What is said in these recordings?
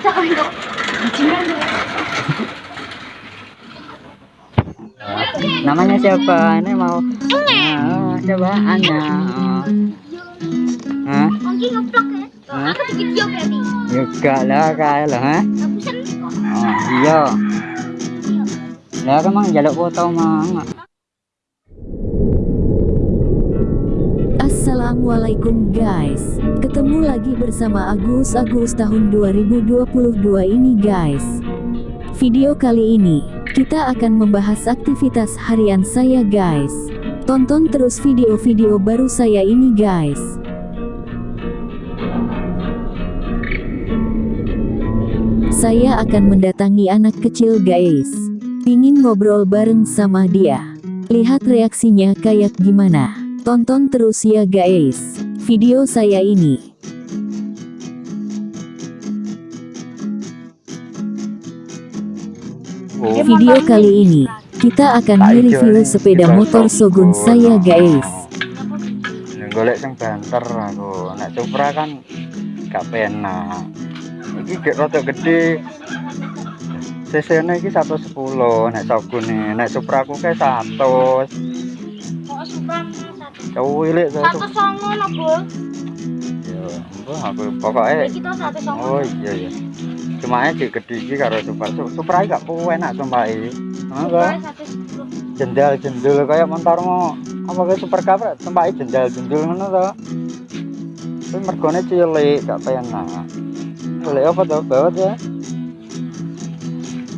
Namanya siapa ini mau Ah, coba Anya Hah? Mungkin ngeplok ya. Hah? Aku bikin video berarti. juga lah kayak lah ha? Aku seneng kok. oh, iya lah kan mang jaluk foto mang Assalamualaikum guys. Ketemu lagi bersama Agus Agus tahun 2022 ini guys. Video kali ini Kita akan membahas aktivitas harian saya guys. Tonton terus video-video baru saya ini guys. Saya akan mendatangi anak kecil guys. Pingin ngobrol bareng sama dia. Lihat reaksinya kayak gimana Tonton terus ya guys. Video saya ini. Oh, Video kali ini Kita akan mereview sepeda motor Shogun saya guys. Golek sing banter aku. Nek Supra kan gak penak. Iki gek rada gede. Cc nya iki 110 nek Shogun nih nek Supra aku kayak 100 Kok suka to Satu songo no, Bu. ya mbah aku pokoknya Kita satu songo. oh iya iya. Cuma aja gede iki karo Supra Su- Supra iki gak enak sumpah iki. Suka apa satu sepuluh. jendal jendul kayak motormu apa kayak super cup tempat jendal jendul ngono to. Tapi mergone cilik gak penak. Boleh apa tuh bawat ya?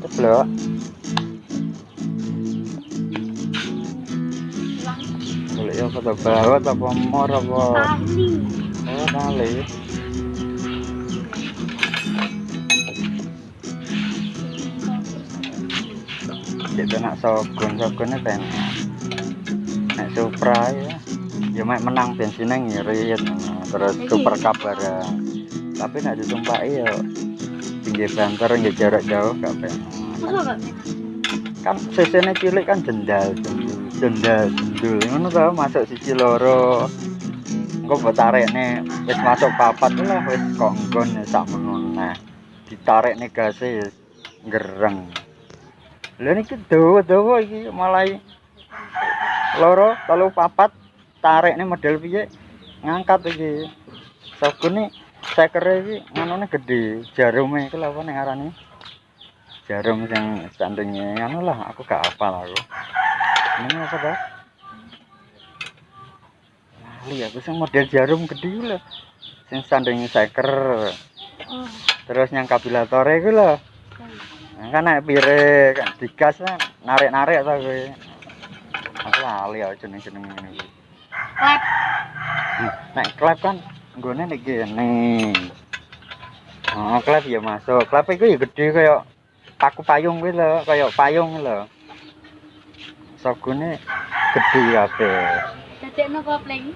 Ceblok apa tuh bawat apa? Mor apa Tali. oh tali gitu nak sogun sogunnya penak nek supra ya. Ya mek menang bensinnya ngirit. Terus super barang tapi nek ditumpaki ya tinggi banter nggak jarak jauh gak gak kan cc cilik kan jendal jendal jendul ngono tau masuk sisi loro. Engko mbok tarik nih wis masuk papat lah wis konggon ya sak menun nah ditarik nih gasnya ya gereng. Lha niki dawa-dawa iki malah loro telu papat tarik nih model piye? Ngangkat iki. Nih sekere iki nganune gede jarume iki lho apa ning arane? Jarum yang standingnya anu lah aku gak hafal aku ini apa dah aku sing model jarum gede lho. Sing standingnya seker Oh. terus yang kabilatore iku lho. Nah, kan naik pire kan digas kan narik-narik ta kowe. Aku lali ya jeneng-jeneng ngene iki. Klep. nek klep kan nggone nek gene oh klep ya masuk. Klep iku ya gede kayak paku payung kuwi lho kayak payung lho sogune gede kabeh. Dadekno kopling.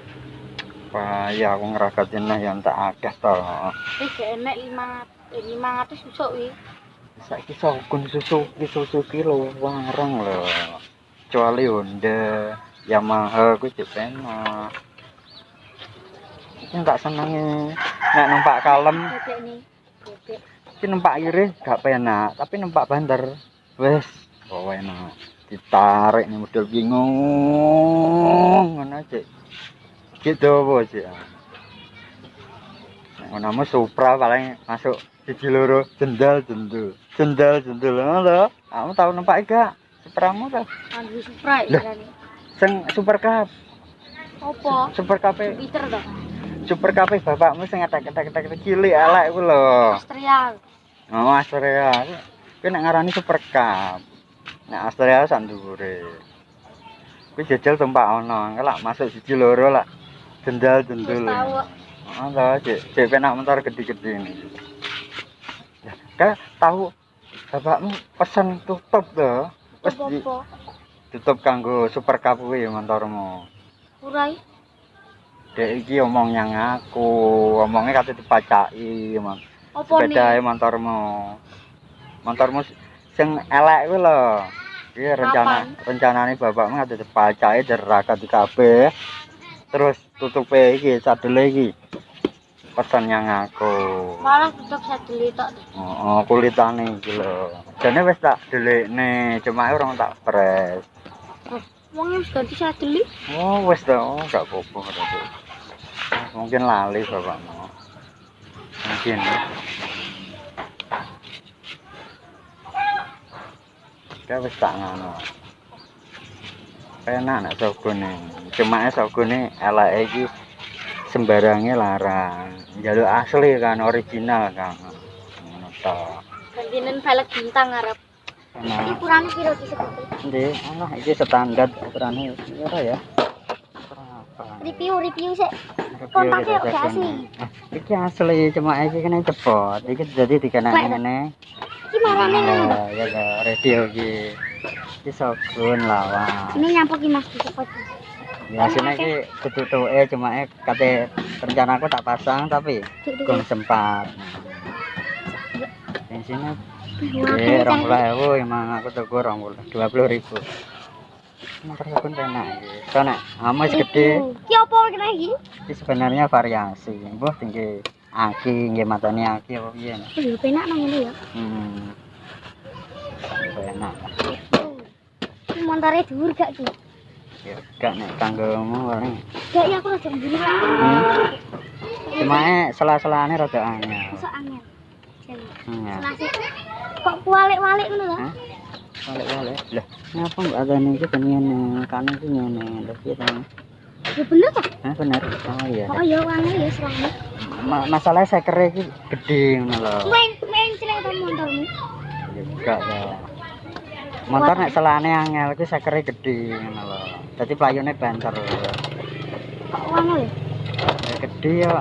wah ya aku ngragatin lah yang tak akeh to. Wis enek 5 500 susuk wi. saiki sogun Suzuki Suzuki lho wareng lho. Kecuali Honda Yamaha kuwi penak iki tak senengi nek numpak kalem. Iki numpak iris gak penak tapi numpak banter wes bawa enak ditarik nih model bingung ngono cek gitu sih ngono mau supra paling masuk siji loro jendal jendul jendal jendul ngono lho kamu tahu numpak gak supramu tuh Andrew Supra ya kan. sing super cup Opo? super cup Jupiter to. super cup bapakmu sing etek-etek cilik elek ku lho Australia. Oh, Astrea. Kuwi nek ngarani super cup. Nek Astrea sak dhuwure. Kuwi jajal tempat engko lak masuk siji loro lak jendal jendul. tahu. Oh, tahu cek, cek penak motor gede-gede ini. Ya, kan tahu bapakmu pesen tutup to. Wis di- tutup kanggo super cup kuwi motormu. Urai. Dek iki omong yang aku, omongnya kate dipacaki, emang. Opo sepeda nih? motormu motormu sing elek kuwi lho. Iki rencana rencanane bapakmu ada dipacake derakat di kabeh. Terus tutupe iki sadele iki. Pesen yang aku. Malah tetep saya beli tok. oh, oh kulitane iki lho. Jane wis tak delikne cuma orang tak pres Wong wis ganti saya beli. oh wis to. Oh, gak apa-apa. Mungkin lali bapakmu. Mungkin Kayak wis tak ngono. Enak nek sogone. Cuma sogone eleke iki sembarangnya larang. Jaluk asli kan original kan. Ngono to. Gantinen velg bintang arep. Iki Nah, kurang piro ki seperti. ndi ana iki standar ukurannya piro ya? Review review sik. kompaknya iya, udah iya, asli iya. asli cuma ini kena cepot ini jadi dikenak ngene. Gimana marane ya ya radio iki. Iki sogun lawan ini nyampok iki Mas cepot Biasanya sini iki eh cuma eh kate rencana aku tak pasang tapi belum sempat. Bensinnya Ya, 20.000 emang aku tergorong romula dua puluh ribu makan sabun penak. Soalnya amas ah, gede. ki apa kena iki sebenarnya variasi. Buh tinggi aki nggih matane aki apa piye? Oh ya penak nang ngene ya. Hmm. Penak. Montore dhuwur gak ki? Ya gak nek kanggomu paling gak ya aku rada mburi hmm. cuma e sela-selane rada angel. Angel. Hmm, ya. Selasi. Kok kualik-walik ngono lho? Balik-balik. Lah, ngapa mbak ada nih iki ngene, kan iki ngene. Lah piye to? Ya bener ta? Hah bener. Oh iya. Oh ya wangi ya serame. Ma masalahnya sekere iki gede ngono lho. Main main celek ta motormu. Ya enggak ya. Motor nek selane angel iki sekere gede ngono lho. Dadi playone banter. Kok wangi lho? Ya gede ya.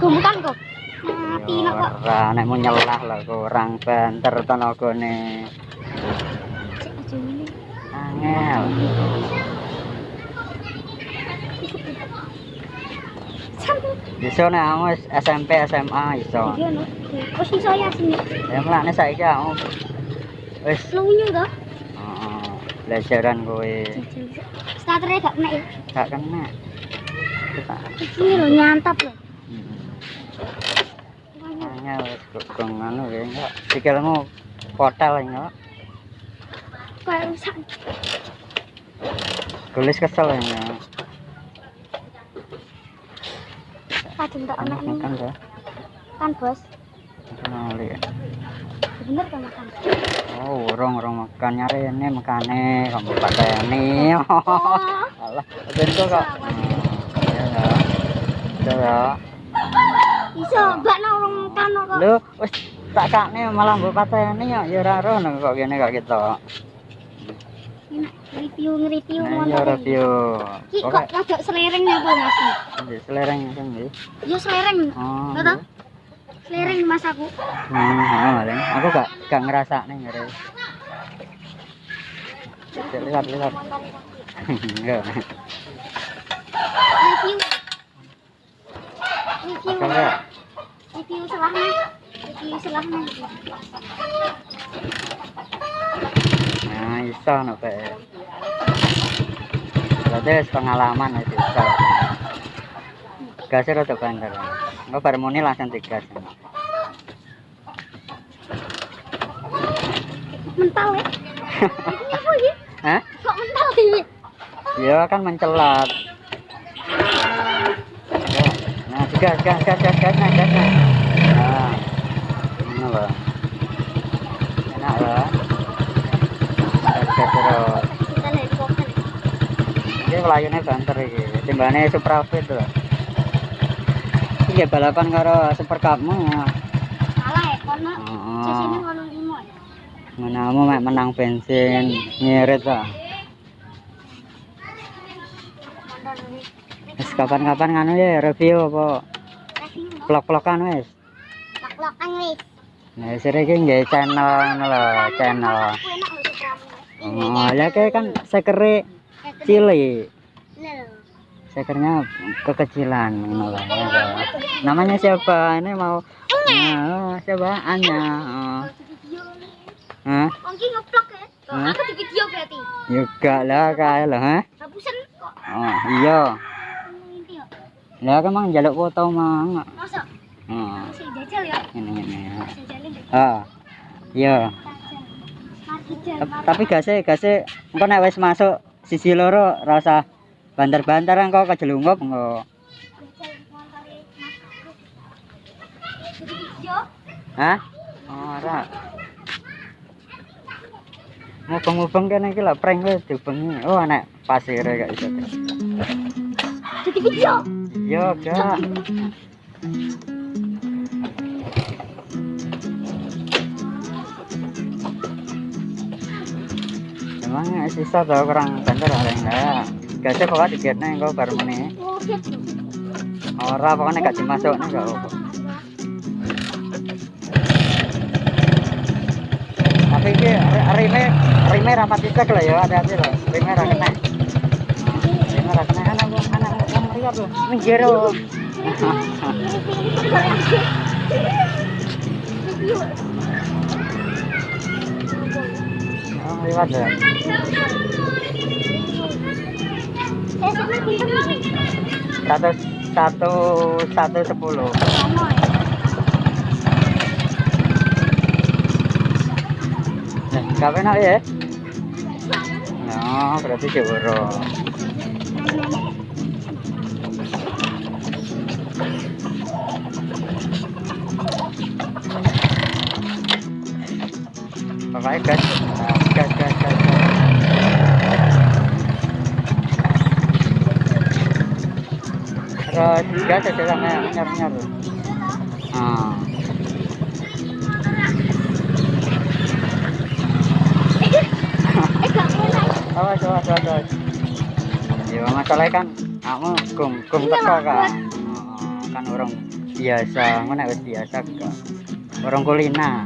Gemukan kok. Mati Ya nak kok. ora nek mau nyelah lho kurang banter tenagane. Cek aja ngene. Angel. Sampai Iso nek kamu wis SMP SMA iso. iki ono. Wis iso ya sini. Ya mlakne saiki kamu wis Lunyu to. heeh, belajaran kowe Starternya gak kena ya. gak kena. Kita Iki lho nyantap lho. hmm, Wangi. angel wis gong anu ya enggak. Sikilmu kotel enggak. Kayak rusak. Gulis kesel ya. Kadang tak ono ning Makan dah. kan bos. Makan oli ya. Bener kan makan. Oh, urung urung makan nyari ini makane kamu pateni. Oh. Alah, bentuk kok. Ya ya. Ya ya. Iso mbak urung makan kok. Lho, wis tak kakne malah mbok pateni ya ya ora rono kok kene kok kita. Enak review nge-review Nah, ya motor. review. Iki kok rada selereng apa Mas? Di selereng kan nggih. Ya selereng. Oh. Nggak tahu? Selereng Mas aku. Oh, paling. Aku gak gak ngerasakne ngere. Lihat lihat. Enggak. Review. Review. Review selahnya. Review selahnya. Iso no. Berarti pengalaman wis iso. Gasnya rada banter. Engko bar muni langsung digas. Mental ya. Ini apa ini? Hah? Kok mental ini? Ya kan mencelat. Ya. Nah, gas gas gas gas gas gas. Nah. Ini loh. Enak loh. Kokon. Ini melayune banter iki. Timbane Supra Fit lho. Iki balapan karo Super Cup-mu. Salah ya. Sesini Heeh. kono limo. Menamu mek menang bensin ngirit ini. Wis kapan-kapan nganu ya review apa vlog-vlogan wis. Lak-lakan wis. Nah, sire iki nggih channel ngono lho, channel. Aku enak lho sekarang. Oh, ya kayak kan sekere cilik. Lho. Sekernya kekecilan ya. Namanya siapa? Ini mau Nah, siapa? Anya. Oh. Hah? Ya. Hah? aku di video berarti. Juga lah kayak ha? Oh, iya. Ya. Lah kan mang njaluk foto mang. Masa Heeh. jajal ya? Ngene. Jajalin deh. Ah. Iya. Tapi gase gase engko nek wis masuk sisi loro ora usah banter-banter engko kejelungkup engko. Hah? Ora. Mubeng-mubeng kene iki lho prank wis dibengi. Oh anak pasir gak iso. Jadi video. Yo gak. Emang sisa kurang? Gajah pokoknya dikirnya engko baru meneh. Ora pokoknya gak dimasuk nih gak apa. Tapi iki ri- rime rime rapat lah ya hati-hati loh. Rime ra kena. Rime ra kena anak anak loh. Minggir nih. Satu satu satu sepuluh. Nah, penak ya? Nah, berarti jeboro. Pokoknya gas, Nah, gas, gas, gas, gas. Terus nyar nyar. Ah. Eh. Awas, awas, awas. Ya masalahnya kan kamu gum gum teko kan. Oh, kan orang biasa, ngono wis biasa kan. Orang kulina.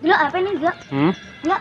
Dulu apa nih, Gak? Hmm? Gak.